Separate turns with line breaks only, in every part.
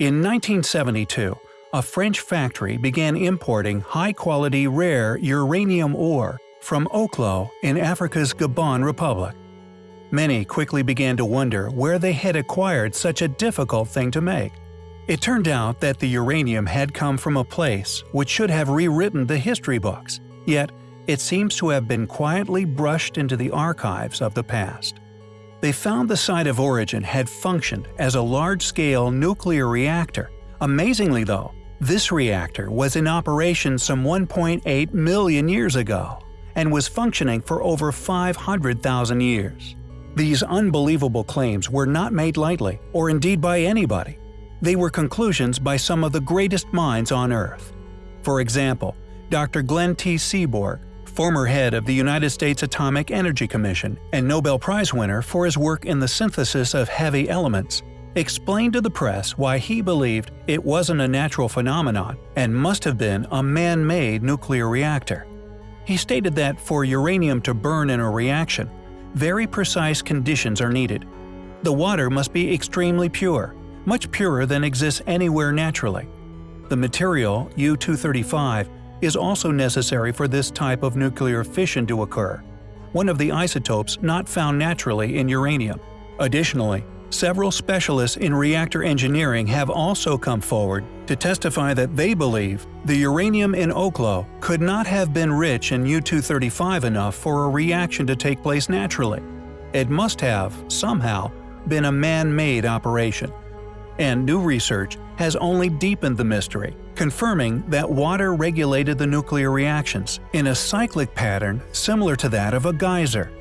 In 1972, a French factory began importing high-quality rare uranium ore from Oklo in Africa's Gabon Republic. Many quickly began to wonder where they had acquired such a difficult thing to make. It turned out that the uranium had come from a place which should have rewritten the history books, yet it seems to have been quietly brushed into the archives of the past. They found the site of origin had functioned as a large-scale nuclear reactor. Amazingly though, this reactor was in operation some 1.8 million years ago and was functioning for over 500,000 years. These unbelievable claims were not made lightly, or indeed by anybody. They were conclusions by some of the greatest minds on Earth. For example, Dr. Glenn T. Seaborg, former head of the United States Atomic Energy Commission and Nobel Prize winner for his work in the synthesis of heavy elements, explained to the press why he believed it wasn't a natural phenomenon and must have been a man-made nuclear reactor. He stated that for uranium to burn in a reaction, very precise conditions are needed. The water must be extremely pure, much purer than exists anywhere naturally. The material, U-235, is also necessary for this type of nuclear fission to occur, one of the isotopes not found naturally in uranium. Additionally, several specialists in reactor engineering have also come forward to testify that they believe the uranium in Oklo could not have been rich in U-235 enough for a reaction to take place naturally. It must have, somehow, been a man-made operation and new research has only deepened the mystery, confirming that water regulated the nuclear reactions in a cyclic pattern similar to that of a geyser.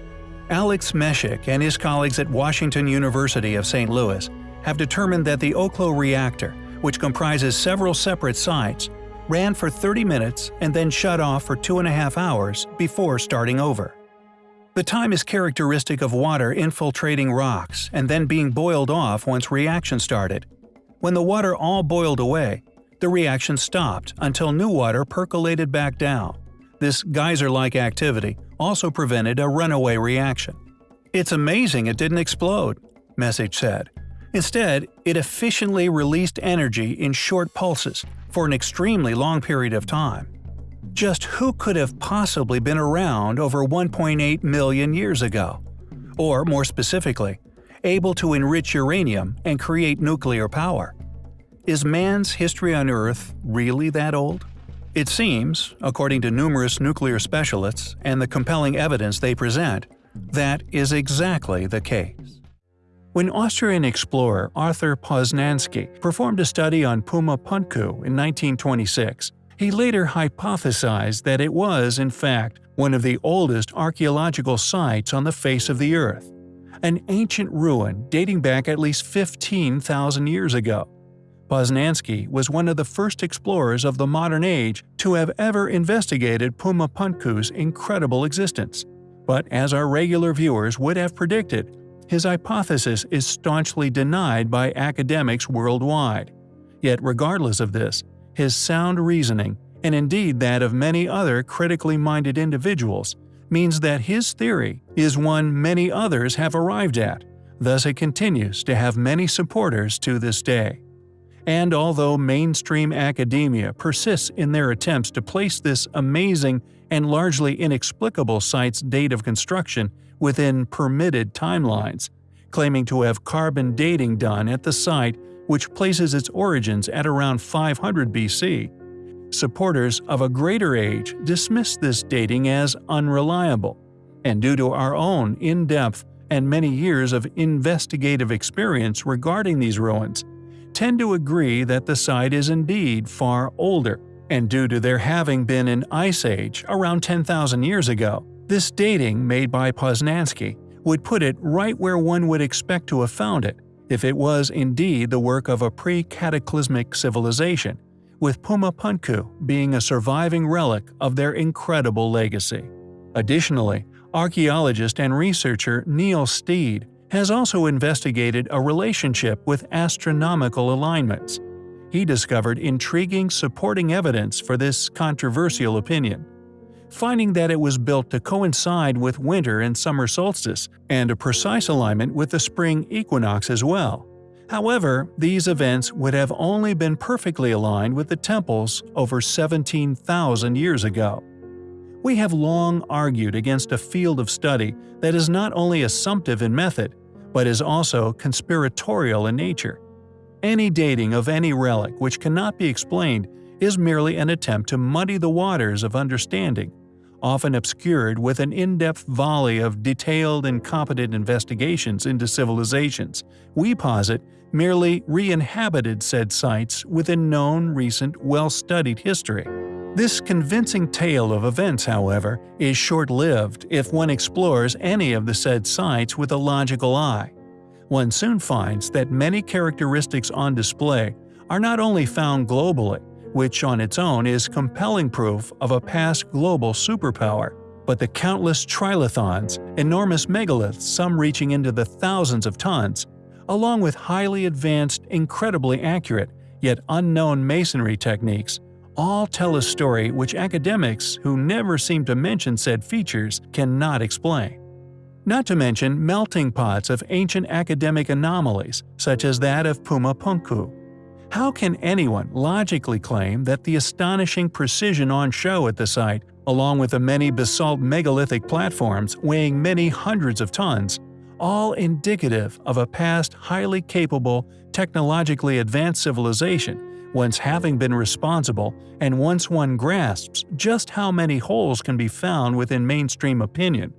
Alex Meshik and his colleagues at Washington University of St. Louis have determined that the Oklo reactor, which comprises several separate sites, ran for 30 minutes and then shut off for two and a half hours before starting over. The time is characteristic of water infiltrating rocks and then being boiled off once reaction started. When the water all boiled away, the reaction stopped until new water percolated back down. This geyser-like activity also prevented a runaway reaction. It's amazing it didn't explode, Meshik said. Instead, it efficiently released energy in short pulses for an extremely long period of time. Just who could have possibly been around over 1.8 million years ago? Or, more specifically, able to enrich uranium and create nuclear power? Is man's history on Earth really that old? It seems, according to numerous nuclear specialists and the compelling evidence they present, that is exactly the case. When Austrian explorer Arthur Posnansky performed a study on Puma Punku in 1926, he later hypothesized that it was, in fact, one of the oldest archaeological sites on the face of the Earth, an ancient ruin dating back at least 15,000 years ago. Posnansky was one of the first explorers of the modern age to have ever investigated Puma Punku's incredible existence. But as our regular viewers would have predicted, his hypothesis is staunchly denied by academics worldwide. Yet regardless of this, his sound reasoning, and indeed that of many other critically minded individuals, means that his theory is one many others have arrived at, thus it continues to have many supporters to this day. And although mainstream academia persists in their attempts to place this amazing and largely inexplicable site's date of construction within permitted timelines, claiming to have carbon dating done at the site which places its origins at around 500 BC. Supporters of a greater age dismiss this dating as unreliable, and due to our own in-depth and many years of investigative experience regarding these ruins, tend to agree that the site is indeed far older, and due to there having been an ice age around 10,000 years ago, this dating made by Posnansky would put it right where one would expect to have found it, if it was indeed the work of a pre-cataclysmic civilization, with Puma Punku being a surviving relic of their incredible legacy. Additionally, archaeologist and researcher Neil Steede has also investigated a relationship with astronomical alignments. He discovered intriguing supporting evidence for this controversial opinion finding that it was built to coincide with winter and summer solstice, and a precise alignment with the spring equinox as well. However, these events would have only been perfectly aligned with the temples over 17,000 years ago. We have long argued against a field of study that is not only assumptive in method, but is also conspiratorial in nature. Any dating of any relic which cannot be explained is merely an attempt to muddy the waters of understanding, often obscured with an in-depth volley of detailed and competent investigations into civilizations. We posit merely re-inhabited said sites within known, recent, well-studied history. This convincing tale of events, however, is short-lived if one explores any of the said sites with a logical eye. One soon finds that many characteristics on display are not only found globally, which on its own is compelling proof of a past global superpower, but the countless trilithons, enormous megaliths some reaching into the thousands of tons, along with highly advanced, incredibly accurate, yet unknown masonry techniques, all tell a story which academics who never seem to mention said features cannot explain. Not to mention melting pots of ancient academic anomalies such as that of Puma Punku. How can anyone logically claim that the astonishing precision on show at the site, along with the many basalt megalithic platforms weighing many hundreds of tons, all indicative of a past highly capable, technologically advanced civilization once having been responsible, and once one grasps just how many holes can be found within mainstream opinion,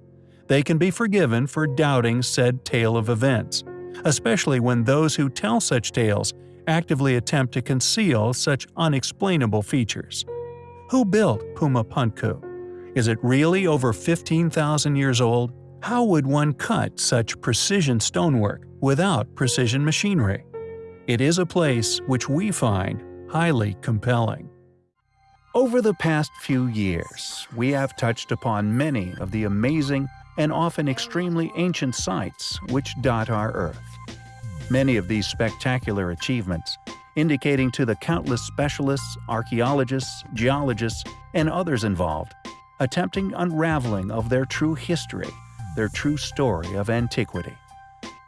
they can be forgiven for doubting said tale of events, especially when those who tell such tales actively attempt to conceal such unexplainable features. Who built Puma Punku? Is it really over 15,000 years old? How would one cut such precision stonework without precision machinery? It is a place which we find highly compelling. Over the past few years, we have touched upon many of the amazing and often extremely ancient sites which dot our Earth. Many of these spectacular achievements, indicating to the countless specialists, archaeologists, geologists, and others involved, attempting unraveling of their true history, their true story of antiquity.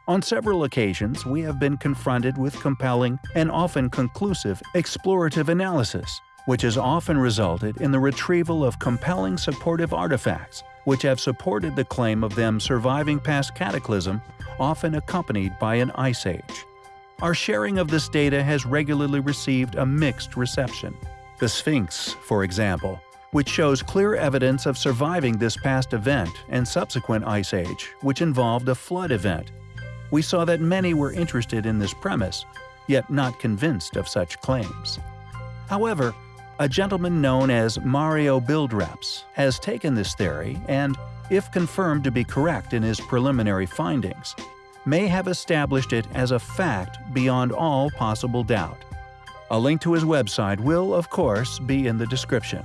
On several occasions, we have been confronted with compelling and often conclusive explorative analysis, which has often resulted in the retrieval of compelling supportive artifacts which have supported the claim of them surviving past cataclysm, often accompanied by an ice age. Our sharing of this data has regularly received a mixed reception. The Sphinx, for example, which shows clear evidence of surviving this past event and subsequent ice age, which involved a flood event, we saw that many were interested in this premise, yet not convinced of such claims. However, a gentleman known as Mario Buildreps has taken this theory and, if confirmed to be correct in his preliminary findings, may have established it as a fact beyond all possible doubt. A link to his website will, of course, be in the description.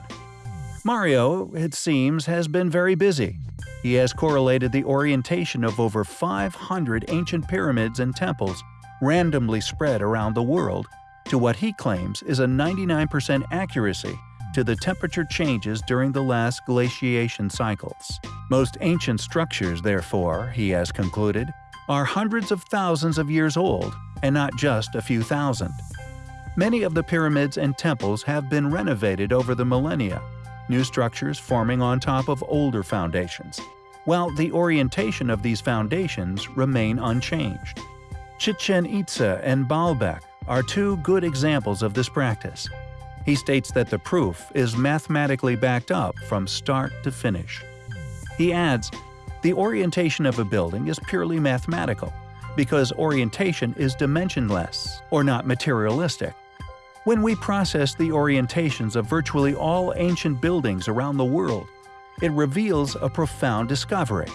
Mario, it seems, has been very busy, he has correlated the orientation of over 500 ancient pyramids and temples randomly spread around the world to what he claims is a 99% accuracy to the temperature changes during the last glaciation cycles. Most ancient structures, therefore, he has concluded, are hundreds of thousands of years old and not just a few thousand. Many of the pyramids and temples have been renovated over the millennia new structures forming on top of older foundations, while the orientation of these foundations remain unchanged. Chichen Itza and Baalbek are two good examples of this practice. He states that the proof is mathematically backed up from start to finish. He adds, the orientation of a building is purely mathematical, because orientation is dimensionless, or not materialistic, when we process the orientations of virtually all ancient buildings around the world, it reveals a profound discovery.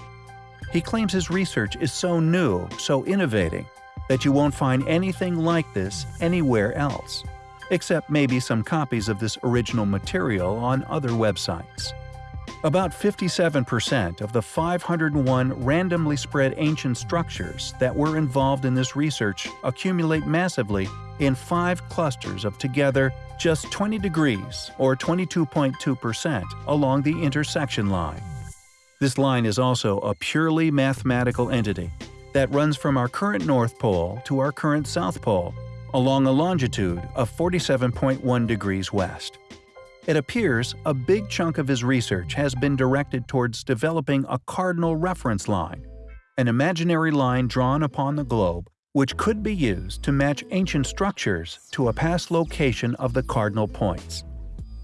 He claims his research is so new, so innovating, that you won't find anything like this anywhere else, except maybe some copies of this original material on other websites. About 57% of the 501 randomly spread ancient structures that were involved in this research accumulate massively in five clusters of together just 20 degrees or 22.2% along the intersection line. This line is also a purely mathematical entity, that runs from our current North Pole to our current South Pole, along a longitude of 47.1 degrees west. It appears a big chunk of his research has been directed towards developing a cardinal reference line, an imaginary line drawn upon the globe which could be used to match ancient structures to a past location of the cardinal points.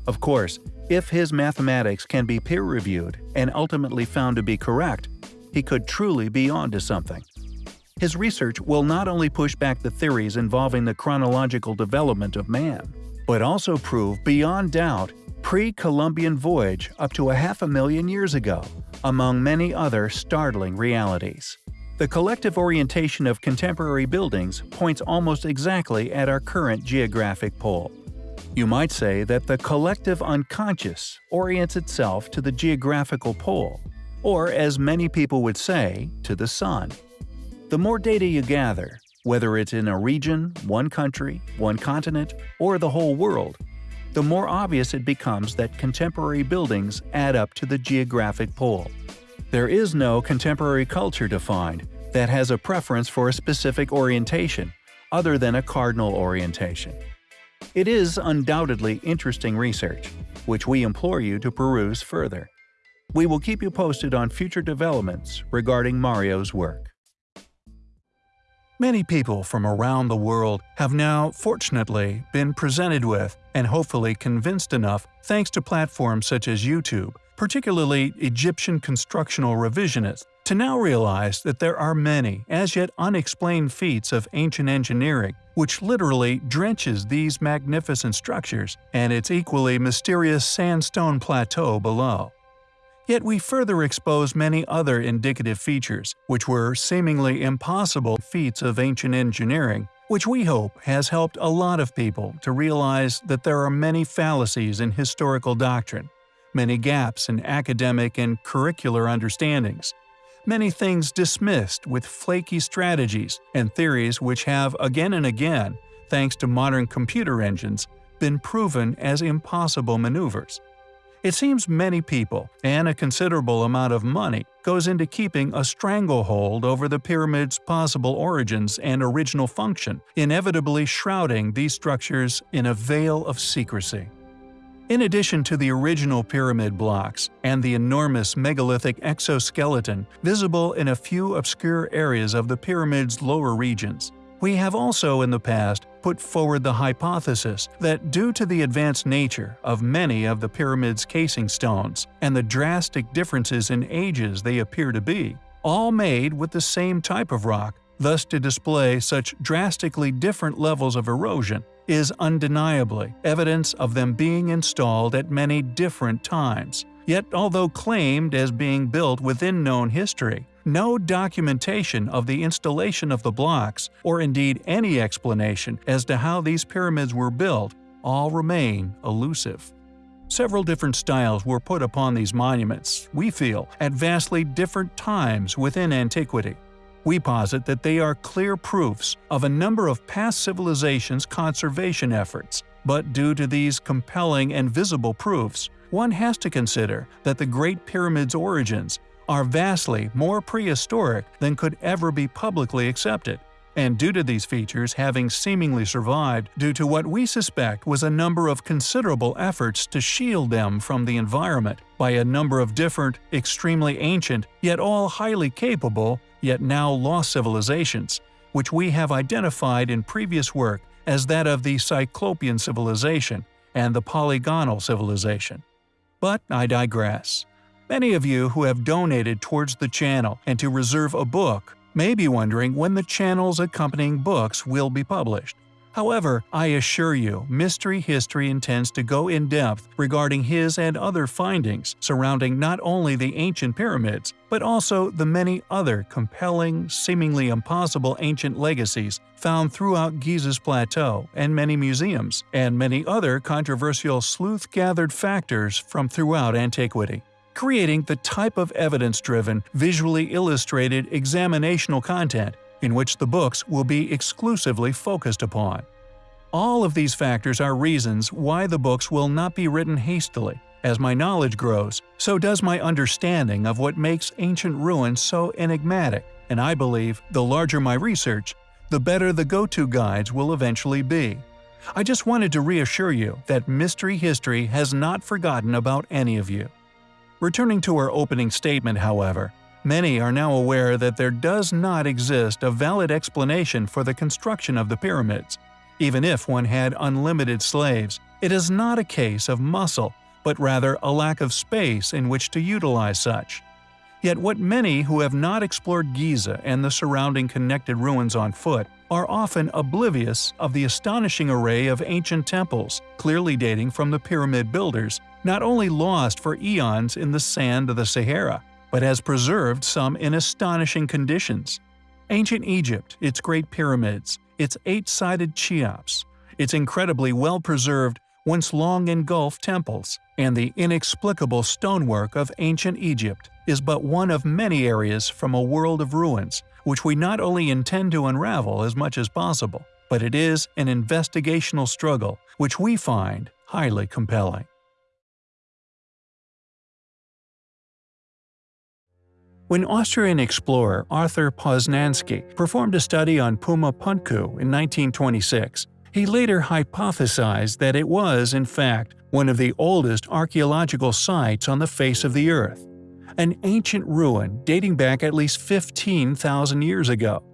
Of course, if his mathematics can be peer-reviewed and ultimately found to be correct, he could truly be onto something. His research will not only push back the theories involving the chronological development of man, but also prove beyond doubt pre-Columbian voyage up to a half a million years ago, among many other startling realities. The collective orientation of contemporary buildings points almost exactly at our current geographic pole. You might say that the collective unconscious orients itself to the geographical pole, or as many people would say, to the sun. The more data you gather, whether it's in a region, one country, one continent, or the whole world, the more obvious it becomes that contemporary buildings add up to the geographic pole. There is no contemporary culture defined that has a preference for a specific orientation, other than a cardinal orientation. It is undoubtedly interesting research, which we implore you to peruse further. We will keep you posted on future developments regarding Mario's work. Many people from around the world have now, fortunately, been presented with and hopefully convinced enough thanks to platforms such as YouTube particularly Egyptian constructional revisionists, to now realize that there are many, as yet unexplained feats of ancient engineering which literally drenches these magnificent structures and its equally mysterious sandstone plateau below. Yet we further expose many other indicative features, which were seemingly impossible feats of ancient engineering, which we hope has helped a lot of people to realize that there are many fallacies in historical doctrine, many gaps in academic and curricular understandings, many things dismissed with flaky strategies and theories which have again and again, thanks to modern computer engines, been proven as impossible maneuvers. It seems many people, and a considerable amount of money, goes into keeping a stranglehold over the pyramid's possible origins and original function, inevitably shrouding these structures in a veil of secrecy. In addition to the original pyramid blocks and the enormous megalithic exoskeleton visible in a few obscure areas of the pyramid's lower regions, we have also in the past put forward the hypothesis that due to the advanced nature of many of the pyramid's casing stones and the drastic differences in ages they appear to be, all made with the same type of rock, thus to display such drastically different levels of erosion, is undeniably evidence of them being installed at many different times. Yet although claimed as being built within known history, no documentation of the installation of the blocks, or indeed any explanation as to how these pyramids were built, all remain elusive. Several different styles were put upon these monuments, we feel, at vastly different times within antiquity. We posit that they are clear proofs of a number of past civilizations' conservation efforts, but due to these compelling and visible proofs, one has to consider that the Great Pyramid's origins are vastly more prehistoric than could ever be publicly accepted, and due to these features having seemingly survived due to what we suspect was a number of considerable efforts to shield them from the environment by a number of different, extremely ancient, yet all highly capable, yet now lost civilizations, which we have identified in previous work as that of the Cyclopean civilization and the Polygonal civilization. But I digress. Many of you who have donated towards the channel and to reserve a book may be wondering when the channel's accompanying books will be published. However, I assure you, Mystery History intends to go in depth regarding his and other findings surrounding not only the ancient pyramids, but also the many other compelling, seemingly impossible ancient legacies found throughout Giza's plateau and many museums, and many other controversial sleuth-gathered factors from throughout antiquity creating the type of evidence-driven, visually illustrated examinational content in which the books will be exclusively focused upon. All of these factors are reasons why the books will not be written hastily. As my knowledge grows, so does my understanding of what makes ancient ruins so enigmatic, and I believe the larger my research, the better the go-to guides will eventually be. I just wanted to reassure you that Mystery History has not forgotten about any of you. Returning to our opening statement, however, many are now aware that there does not exist a valid explanation for the construction of the pyramids. Even if one had unlimited slaves, it is not a case of muscle, but rather a lack of space in which to utilize such. Yet what many who have not explored Giza and the surrounding connected ruins on foot are often oblivious of the astonishing array of ancient temples, clearly dating from the pyramid builders, not only lost for eons in the sand of the Sahara, but has preserved some in astonishing conditions. Ancient Egypt, its great pyramids, its eight-sided Cheops, its incredibly well-preserved, once long engulfed temples, and the inexplicable stonework of ancient Egypt is but one of many areas from a world of ruins which we not only intend to unravel as much as possible, but it is an investigational struggle which we find highly compelling. When Austrian explorer Arthur Posnansky performed a study on Puma Punku in 1926, he later hypothesized that it was, in fact, one of the oldest archaeological sites on the face of the Earth an ancient ruin dating back at least 15,000 years ago.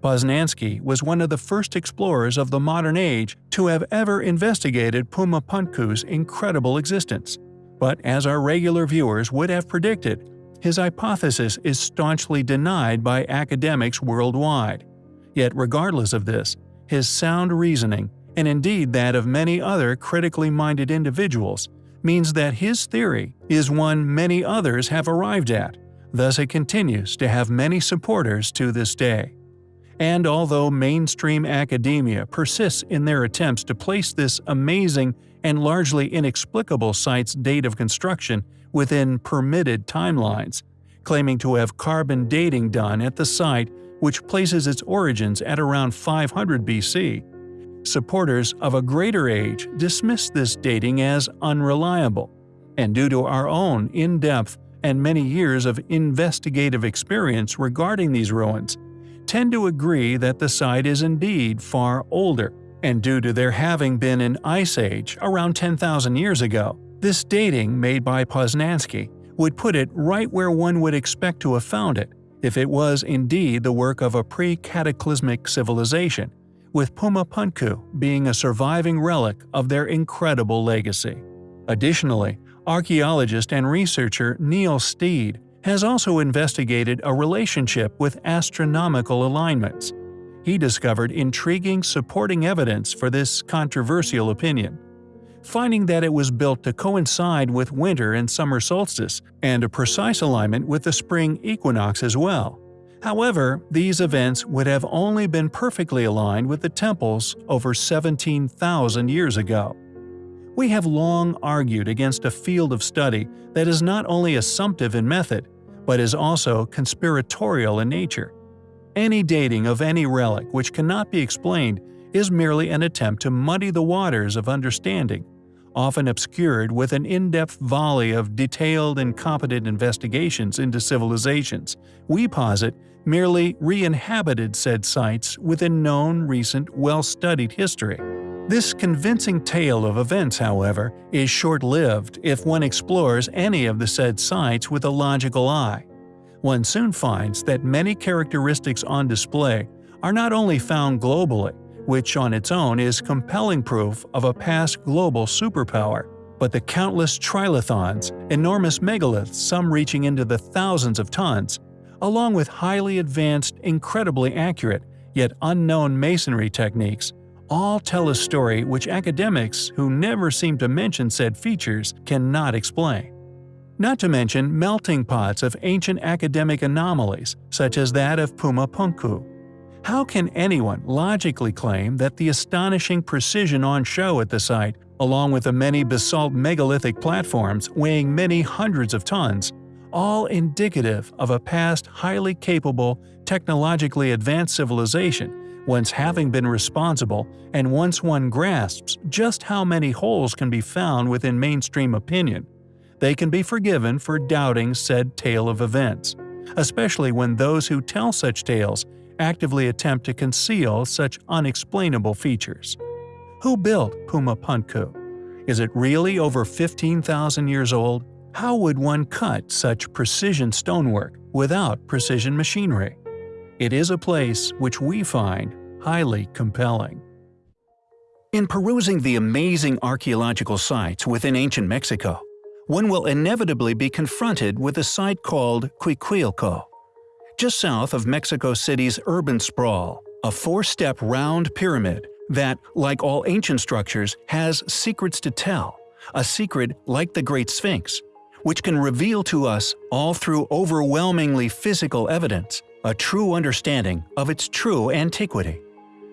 Posnansky was one of the first explorers of the modern age to have ever investigated Puma Punku's incredible existence. But as our regular viewers would have predicted, his hypothesis is staunchly denied by academics worldwide. Yet regardless of this, his sound reasoning, and indeed that of many other critically minded individuals, means that his theory is one many others have arrived at, thus it continues to have many supporters to this day. And although mainstream academia persists in their attempts to place this amazing and largely inexplicable site's date of construction within permitted timelines, claiming to have carbon dating done at the site which places its origins at around 500 BC, supporters of a greater age dismiss this dating as unreliable, and due to our own in-depth and many years of investigative experience regarding these ruins, tend to agree that the site is indeed far older, and due to there having been an ice age around 10,000 years ago, this dating made by Posnansky would put it right where one would expect to have found it if it was indeed the work of a pre-cataclysmic civilization, with Puma Punku being a surviving relic of their incredible legacy. Additionally, archaeologist and researcher Neil Steede has also investigated a relationship with astronomical alignments. He discovered intriguing supporting evidence for this controversial opinion, finding that it was built to coincide with winter and summer solstice and a precise alignment with the spring equinox as well. However, these events would have only been perfectly aligned with the temples over 17,000 years ago. We have long argued against a field of study that is not only assumptive in method, but is also conspiratorial in nature. Any dating of any relic which cannot be explained is merely an attempt to muddy the waters of understanding, often obscured with an in-depth volley of detailed and competent investigations into civilizations. We posit merely re-inhabited said sites within known, recent, well-studied history. This convincing tale of events, however, is short-lived if one explores any of the said sites with a logical eye. One soon finds that many characteristics on display are not only found globally, which on its own is compelling proof of a past global superpower, but the countless trilithons, enormous megaliths some reaching into the thousands of tons, along with highly advanced, incredibly accurate, yet unknown masonry techniques, all tell a story which academics who never seem to mention said features cannot explain. Not to mention melting pots of ancient academic anomalies, such as that of Puma Punku. How can anyone logically claim that the astonishing precision on show at the site, along with the many basalt megalithic platforms weighing many hundreds of tons, all indicative of a past highly capable, technologically advanced civilization, once having been responsible and once one grasps just how many holes can be found within mainstream opinion, they can be forgiven for doubting said tale of events. especially when those who tell such tales actively attempt to conceal such unexplainable features. Who built Puma Punku? Is it really over 15,000 years old? How would one cut such precision stonework without precision machinery? It is a place which we find highly compelling. In perusing the amazing archaeological sites within ancient Mexico, one will inevitably be confronted with a site called Cuicuilco. Just south of Mexico City's urban sprawl, a four-step round pyramid that, like all ancient structures, has secrets to tell, a secret like the Great Sphinx, which can reveal to us, all through overwhelmingly physical evidence, a true understanding of its true antiquity.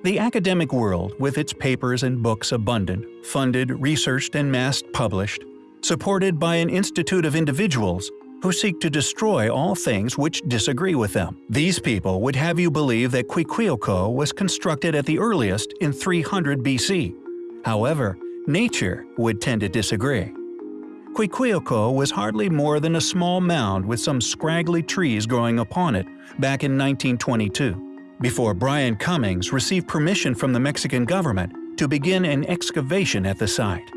The academic world, with its papers and books abundant, funded, researched, and mass published, supported by an institute of individuals who seek to destroy all things which disagree with them. These people would have you believe that Cuicuilco was constructed at the earliest in 300 BC. However, nature would tend to disagree. Cuicuilco was hardly more than a small mound with some scraggly trees growing upon it back in 1922, before Byron Cummings received permission from the Mexican government to begin an excavation at the site.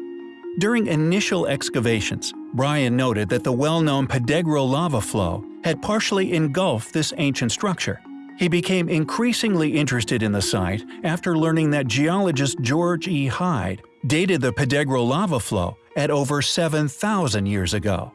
During initial excavations, Byron noted that the well-known Pedregal lava flow had partially engulfed this ancient structure. He became increasingly interested in the site after learning that geologist George E. Hyde dated the Pedregal lava flow at over 7,000 years ago.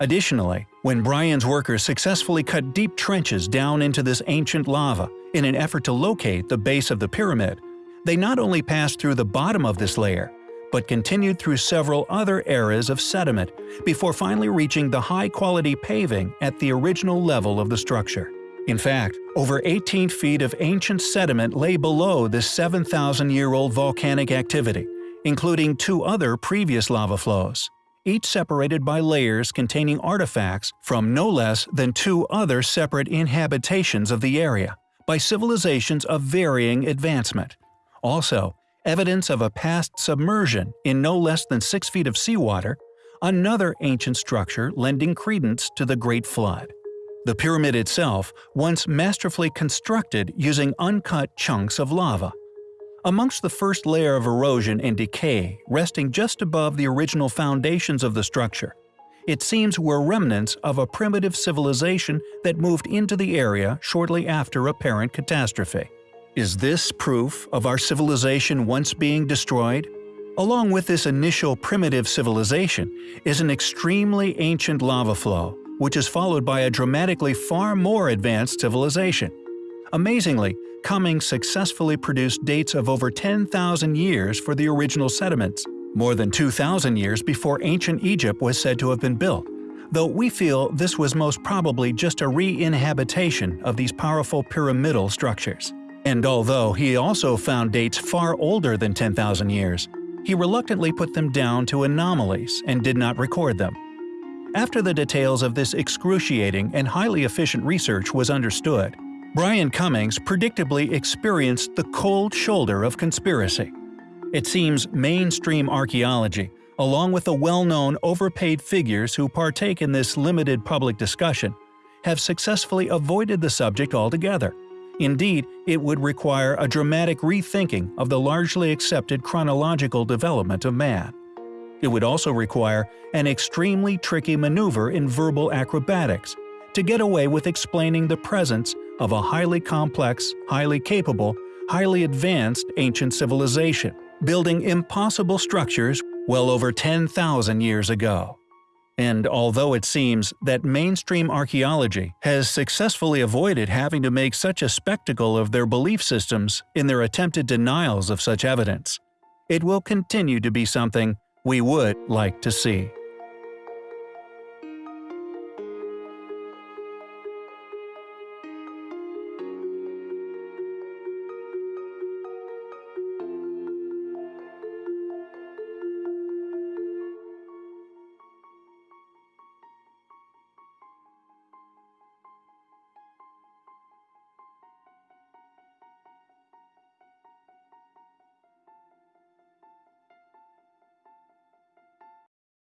Additionally, when Byron's workers successfully cut deep trenches down into this ancient lava in an effort to locate the base of the pyramid, they not only passed through the bottom of this layer, but continued through several other eras of sediment before finally reaching the high-quality paving at the original level of the structure. In fact, over 18 feet of ancient sediment lay below this 7,000-year-old volcanic activity, including two other previous lava flows, each separated by layers containing artifacts from no less than two other separate inhabitations of the area, by civilizations of varying advancement. Also, evidence of a past submersion in no less than 6 feet of seawater, another ancient structure lending credence to the Great Flood. The pyramid itself once masterfully constructed using uncut chunks of lava. Amongst the first layer of erosion and decay resting just above the original foundations of the structure, it seems were remnants of a primitive civilization that moved into the area shortly after apparent catastrophe. Is this proof of our civilization once being destroyed? Along with this initial primitive civilization is an extremely ancient lava flow, which is followed by a dramatically far more advanced civilization. Amazingly, Cummings successfully produced dates of over 10,000 years for the original sediments, more than 2,000 years before ancient Egypt was said to have been built, though we feel this was most probably just a re-inhabitation of these powerful pyramidal structures. And although he also found dates far older than 10,000 years, he reluctantly put them down to anomalies and did not record them. After the details of this excruciating and highly efficient research was understood, Byron Cummings predictably experienced the cold shoulder of conspiracy. It seems mainstream archaeology, along with the well-known overpaid figures who partake in this limited public discussion, have successfully avoided the subject altogether Indeed, it would require a dramatic rethinking of the largely accepted chronological development of man. It would also require an extremely tricky maneuver in verbal acrobatics to get away with explaining the presence of a highly complex, highly capable, highly advanced ancient civilization, building impossible structures well over 10,000 years ago. And although it seems that mainstream archaeology has successfully avoided having to make such a spectacle of their belief systems in their attempted denials of such evidence, it will continue to be something we would like to see.